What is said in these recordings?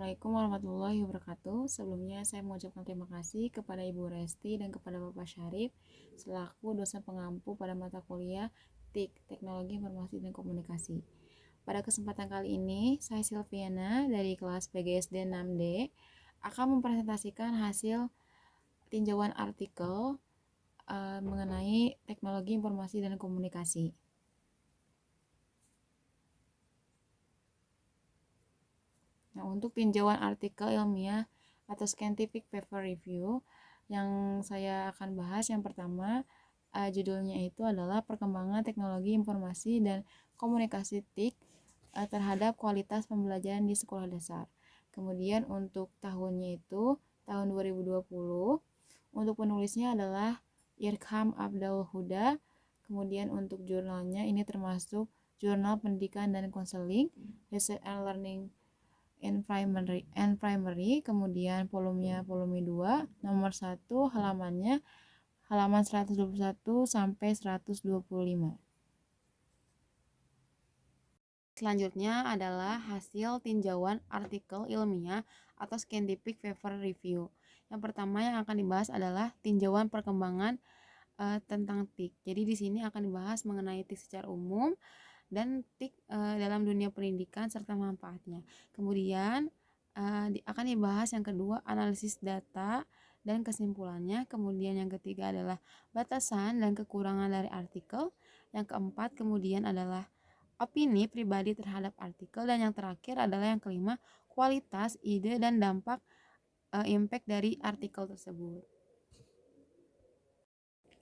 Assalamualaikum warahmatullahi wabarakatuh. Sebelumnya saya mengucapkan terima kasih kepada Ibu Resti dan kepada Bapak Syarif selaku dosen pengampu pada mata kuliah TIK Teknologi Informasi dan Komunikasi. Pada kesempatan kali ini, saya Silviana dari kelas PGSD 6D akan mempresentasikan hasil tinjauan artikel uh, mengenai teknologi informasi dan komunikasi. Nah, untuk tinjauan artikel ilmiah atau scientific paper review yang saya akan bahas yang pertama uh, judulnya itu adalah perkembangan teknologi informasi dan komunikasi TIK uh, terhadap kualitas pembelajaran di sekolah dasar. Kemudian untuk tahunnya itu tahun 2020. Untuk penulisnya adalah Irkham Abdul Huda. Kemudian untuk jurnalnya ini termasuk Jurnal Pendidikan dan Konseling, Research and Learning and primary and primary kemudian volumenya volume 2 nomor 1 halamannya halaman 121 sampai 125 Selanjutnya adalah hasil tinjauan artikel ilmiah atau scientific paper review. Yang pertama yang akan dibahas adalah tinjauan perkembangan uh, tentang TIK. Jadi di sini akan dibahas mengenai TIK secara umum, dan TIK e, dalam dunia pendidikan serta manfaatnya. Kemudian di, akan dibahas yang kedua analisis data dan kesimpulannya. Kemudian yang ketiga adalah batasan dan kekurangan dari artikel. Yang keempat kemudian adalah opini pribadi terhadap artikel dan yang terakhir adalah yang kelima kualitas, ide dan dampak e, impact dari artikel tersebut.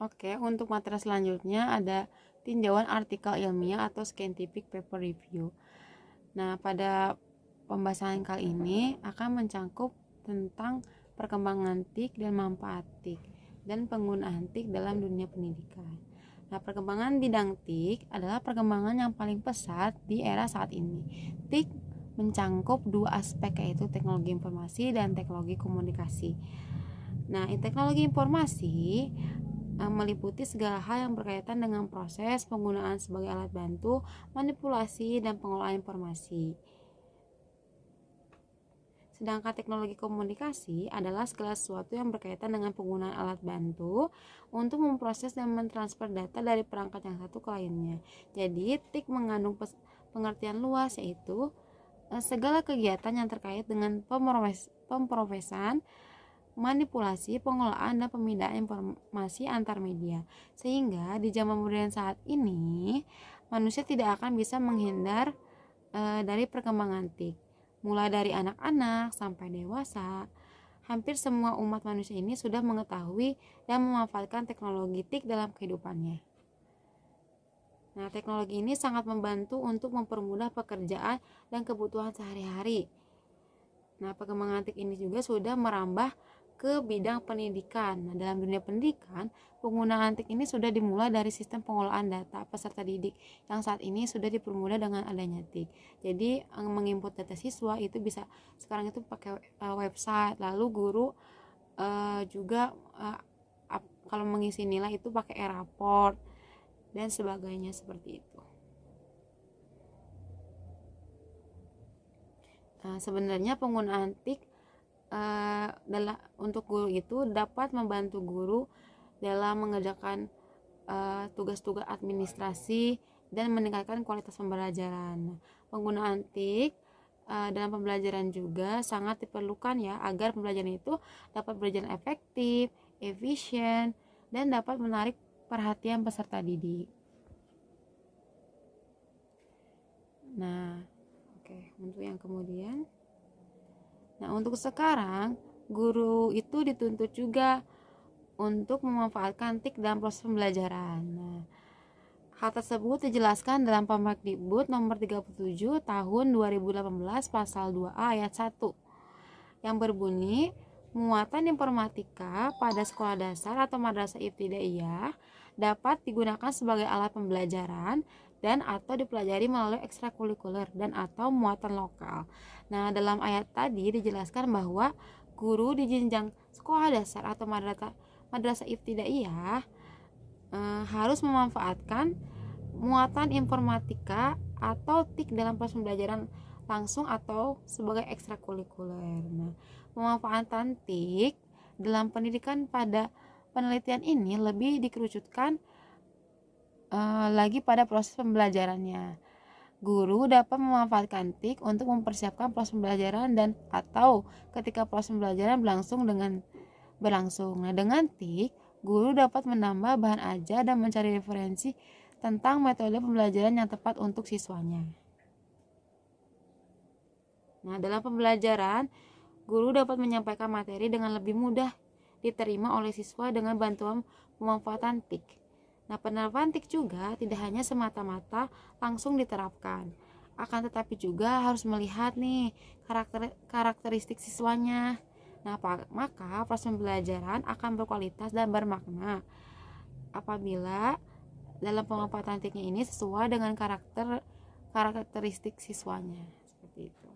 Oke, untuk materi selanjutnya ada tinjauan artikel ilmiah atau scientific paper review. Nah, pada pembahasan kali ini akan mencangkup tentang perkembangan TIK dan manfaat TIK dan penggunaan TIK dalam dunia pendidikan. Nah, perkembangan bidang TIK adalah perkembangan yang paling pesat di era saat ini. TIK mencangkup dua aspek yaitu teknologi informasi dan teknologi komunikasi. Nah, teknologi informasi meliputi segala hal yang berkaitan dengan proses penggunaan sebagai alat bantu, manipulasi, dan pengolahan informasi. Sedangkan teknologi komunikasi adalah segala sesuatu yang berkaitan dengan penggunaan alat bantu untuk memproses dan mentransfer data dari perangkat yang satu ke lainnya. Jadi, TIK mengandung pengertian luas yaitu eh, segala kegiatan yang terkait dengan pemprofesan, manipulasi, pengelolaan, dan pemindahan informasi antar media. Sehingga di zaman modern saat ini, manusia tidak akan bisa menghindar e, dari perkembangan TIK. Mulai dari anak-anak sampai dewasa, hampir semua umat manusia ini sudah mengetahui dan memanfaatkan teknologi TIK dalam kehidupannya. Nah, teknologi ini sangat membantu untuk mempermudah pekerjaan dan kebutuhan sehari-hari. Nah, perkembangan TIK ini juga sudah merambah ke bidang pendidikan. Nah, dalam dunia pendidikan, penggunaan TIK ini sudah dimulai dari sistem pengolahan data peserta didik yang saat ini sudah dipermudah dengan adanya TIK. Jadi, menginput data siswa itu bisa sekarang itu pakai uh, website, lalu guru uh, juga uh, kalau mengisi nilai itu pakai e-raport dan sebagainya seperti itu. Nah, sebenarnya penggunaan TIK uh, dalam untuk guru itu dapat membantu guru dalam mengerjakan uh, tugas-tugas administrasi dan meningkatkan kualitas pembelajaran. Penggunaan TIK uh, dalam pembelajaran juga sangat diperlukan ya agar pembelajaran itu dapat berjalan efektif, efisien, dan dapat menarik perhatian peserta didik. Nah, oke, okay, untuk yang kemudian Nah, untuk sekarang, guru itu dituntut juga untuk memanfaatkan TIK dalam proses pembelajaran. Nah, hal tersebut dijelaskan dalam Permendikbud nomor 37 tahun 2018 pasal 2A ayat 1 yang berbunyi muatan informatika pada sekolah dasar atau madrasah ibtidaiyah dapat digunakan sebagai alat pembelajaran dan atau dipelajari melalui ekstrakurikuler dan atau muatan lokal. Nah, dalam ayat tadi dijelaskan bahwa guru di jenjang sekolah dasar atau madrasah madrasah ibtidaiyah e, harus memanfaatkan muatan informatika atau TIK dalam proses pembelajaran langsung atau sebagai ekstrakurikuler. Nah, pemanfaatan TIK dalam pendidikan pada penelitian ini lebih dikerucutkan uh, lagi pada proses pembelajarannya. Guru dapat memanfaatkan TIK untuk mempersiapkan proses pembelajaran dan atau ketika proses pembelajaran berlangsung dengan berlangsung. Nah, dengan TIK, guru dapat menambah bahan ajar dan mencari referensi tentang metode pembelajaran yang tepat untuk siswanya. Nah, dalam pembelajaran, guru dapat menyampaikan materi dengan lebih mudah diterima oleh siswa dengan bantuan pemanfaatan TIK. Nah, penerapan TIK juga tidak hanya semata-mata langsung diterapkan, akan tetapi juga harus melihat nih karakter karakteristik siswanya. Nah, maka proses pembelajaran akan berkualitas dan bermakna apabila dalam pemanfaatan TIK ini sesuai dengan karakter karakteristik siswanya seperti itu.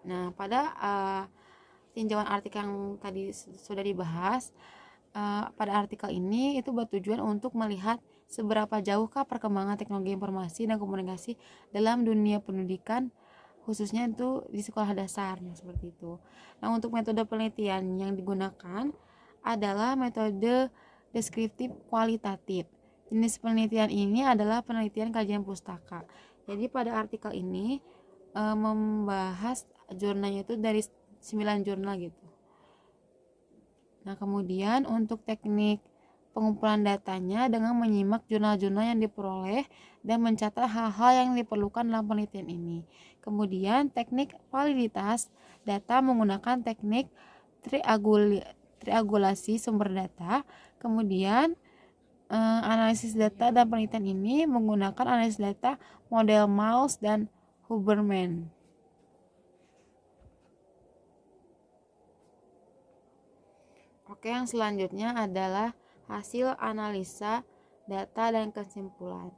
Nah, pada uh, tinjauan artikel yang tadi sudah dibahas, uh, pada artikel ini itu bertujuan untuk melihat seberapa jauhkah perkembangan teknologi informasi dan komunikasi dalam dunia pendidikan khususnya itu di sekolah dasar nah, seperti itu. Nah, untuk metode penelitian yang digunakan adalah metode deskriptif kualitatif. Jenis penelitian ini adalah penelitian kajian pustaka. Jadi pada artikel ini e, membahas jurnalnya itu dari 9 jurnal gitu. Nah, kemudian untuk teknik pengumpulan datanya dengan menyimak jurnal-jurnal yang diperoleh dan mencatat hal-hal yang diperlukan dalam penelitian ini. Kemudian teknik validitas data menggunakan teknik triangulasi sumber data. Kemudian eh, analisis data dan penelitian ini menggunakan analisis data model Mouse dan Huberman. Oke, yang selanjutnya adalah hasil analisa data dan kesimpulan.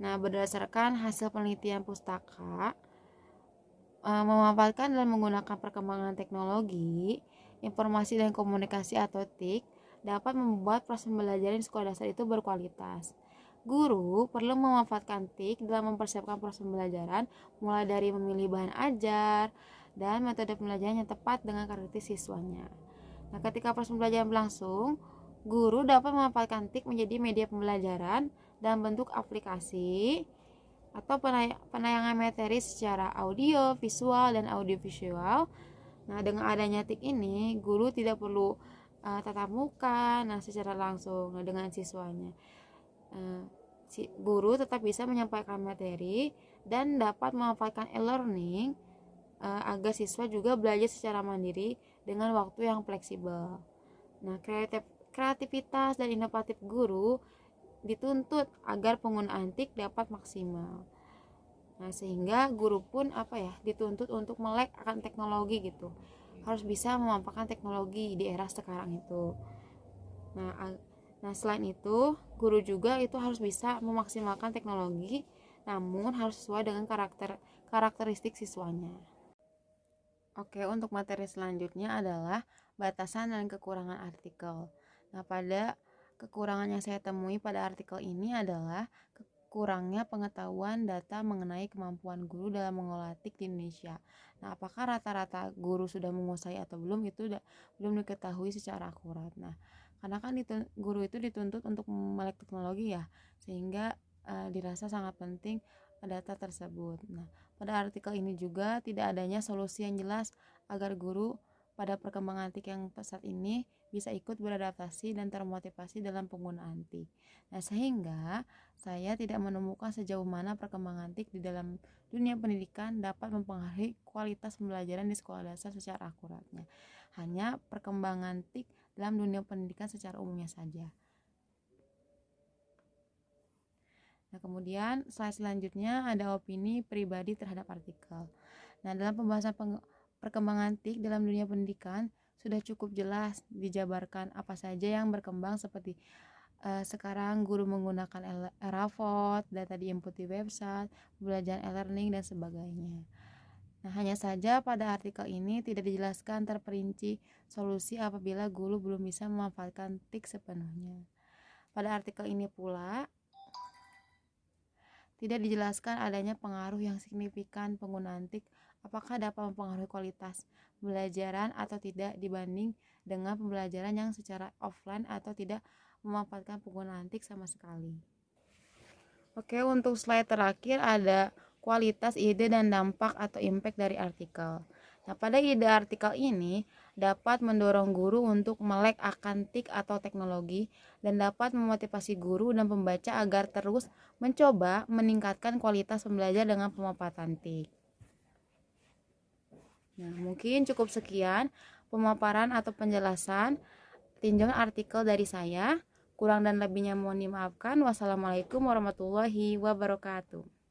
Nah, berdasarkan hasil penelitian pustaka, eh, memanfaatkan dan menggunakan perkembangan teknologi, informasi dan komunikasi atau TIK dapat membuat proses pembelajaran di sekolah dasar itu berkualitas. Guru perlu memanfaatkan TIK dalam mempersiapkan proses pembelajaran mulai dari memilih bahan ajar dan metode pembelajaran yang tepat dengan karakteristik siswanya. Nah, ketika proses pembelajaran berlangsung, guru dapat memanfaatkan TIK menjadi media pembelajaran dalam bentuk aplikasi atau penayangan materi secara audio, visual, dan audiovisual. Nah, dengan adanya TIK ini, guru tidak perlu uh, tatap muka nah secara langsung nah, dengan siswanya. Uh, si, guru tetap bisa menyampaikan materi dan dapat memanfaatkan e-learning uh, agar siswa juga belajar secara mandiri dengan waktu yang fleksibel. Nah, kreatif, kreativitas dan inovatif guru dituntut agar penggunaan TIK dapat maksimal. Nah, sehingga guru pun apa ya, dituntut untuk melek akan teknologi gitu. Harus bisa memanfaatkan teknologi di era sekarang itu. Nah, nah selain itu, guru juga itu harus bisa memaksimalkan teknologi namun harus sesuai dengan karakter karakteristik siswanya. Oke, untuk materi selanjutnya adalah batasan dan kekurangan artikel. Nah, pada kekurangan yang saya temui pada artikel ini adalah kurangnya pengetahuan data mengenai kemampuan guru dalam mengolah TIK di Indonesia. Nah, apakah rata-rata guru sudah menguasai atau belum itu belum diketahui secara akurat. Nah, karena kan guru itu dituntut untuk melek teknologi ya, sehingga uh, dirasa sangat penting data tersebut. Nah, pada artikel ini juga tidak adanya solusi yang jelas agar guru pada perkembangan TIK yang pesat ini bisa ikut beradaptasi dan termotivasi dalam penggunaan TIK. Nah, sehingga saya tidak menemukan sejauh mana perkembangan TIK di dalam dunia pendidikan dapat mempengaruhi kualitas pembelajaran di sekolah dasar secara akuratnya. Hanya perkembangan TIK dalam dunia pendidikan secara umumnya saja. Nah, kemudian slide selanjutnya ada opini pribadi terhadap artikel. Nah, dalam pembahasan perkembangan TIK dalam dunia pendidikan sudah cukup jelas dijabarkan apa saja yang berkembang seperti uh, sekarang guru menggunakan Eravot, data diinput di website, pembelajaran e-learning dan sebagainya. Nah, hanya saja pada artikel ini tidak dijelaskan terperinci solusi apabila guru belum bisa memanfaatkan TIK sepenuhnya. Pada artikel ini pula, tidak dijelaskan adanya pengaruh yang signifikan penggunaan TIK apakah dapat mempengaruhi kualitas pembelajaran atau tidak dibanding dengan pembelajaran yang secara offline atau tidak memanfaatkan penggunaan TIK sama sekali. Oke, untuk slide terakhir ada kualitas ide dan dampak atau impact dari artikel. Nah, pada ide artikel ini dapat mendorong guru untuk melek akan TIK atau teknologi dan dapat memotivasi guru dan pembaca agar terus mencoba meningkatkan kualitas pembelajar dengan pemanfaatan TIK. Nah, mungkin cukup sekian pemaparan atau penjelasan tinjauan artikel dari saya. Kurang dan lebihnya mohon dimaafkan. Wassalamualaikum warahmatullahi wabarakatuh.